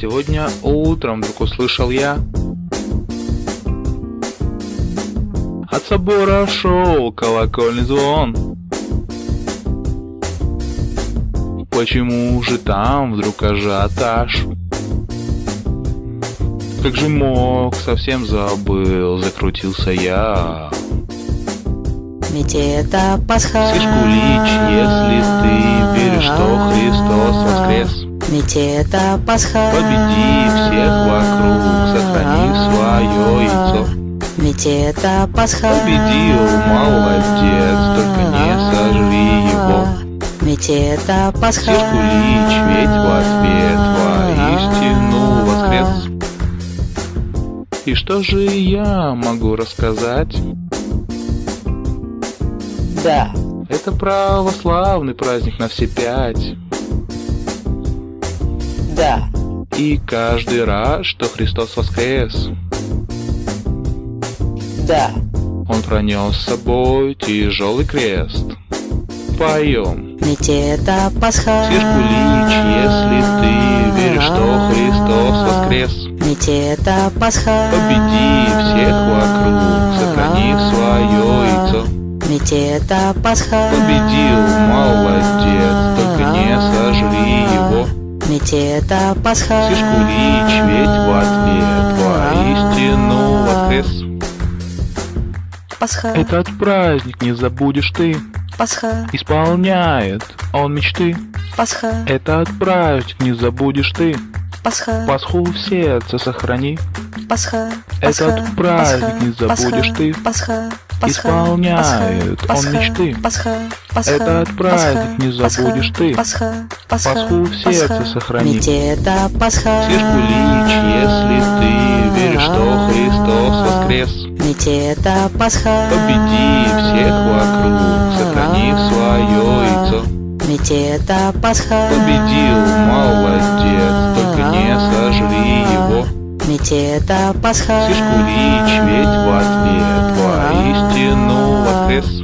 Сегодня утром вдруг услышал я. От собора шел колокольный звон. Почему же там вдруг ажиотаж? Как же мог, совсем забыл, закрутился я. Ведь это Пасха. Сишкулич, если ты веришь, что Христос воскрес Ведь это Пасха. Победи всех вокруг, сохрани свое яйцо. Ведь это Пасха. Победил, молодец, только не сожри его. Ведь это Пасха. Сишкулич, ведь в ответ воистину воскрес. И что же я могу рассказать? Да, Это православный праздник на все пять да, И каждый раз, что Христос воскрес. Да. Он пронес с собой тяжелый крест. Поем Ведь это Пасха. Сишкулич, если ты веришь, что Христос воскрес. Ведь это Пасха. Победи всех вокруг, сохрани свое яйцо. Ведь это Пасха. Победил, молодец, Ведь это Пасха. Сишкулич, ведь в ответ воистину воскрес. Пасха, Этот праздник не забудешь ты. Пасха, Исполняет он мечты. Пасха, Этот праздник не забудешь ты. Пасха, Пасху в сердце сохрани. Пасха, Этот праздник не забудешь ты. Пасха, Пасха, Исполняет Пасха, он мечты. Пасха, Пасха, Этот праздник не забудешь ты. Пасха, Пасху в сердце сохрани. Ведь это Пасха, Сишкулич, если ты веришь, что Христос воскрес. Ведь это Пасха, Победи всех вокруг, сохрани свое яйцо. Ведь это Пасха, Победил, молодец, только не сожри его. Ведь это Пасха, Сишкулич, ведь в ответ воистину воскрес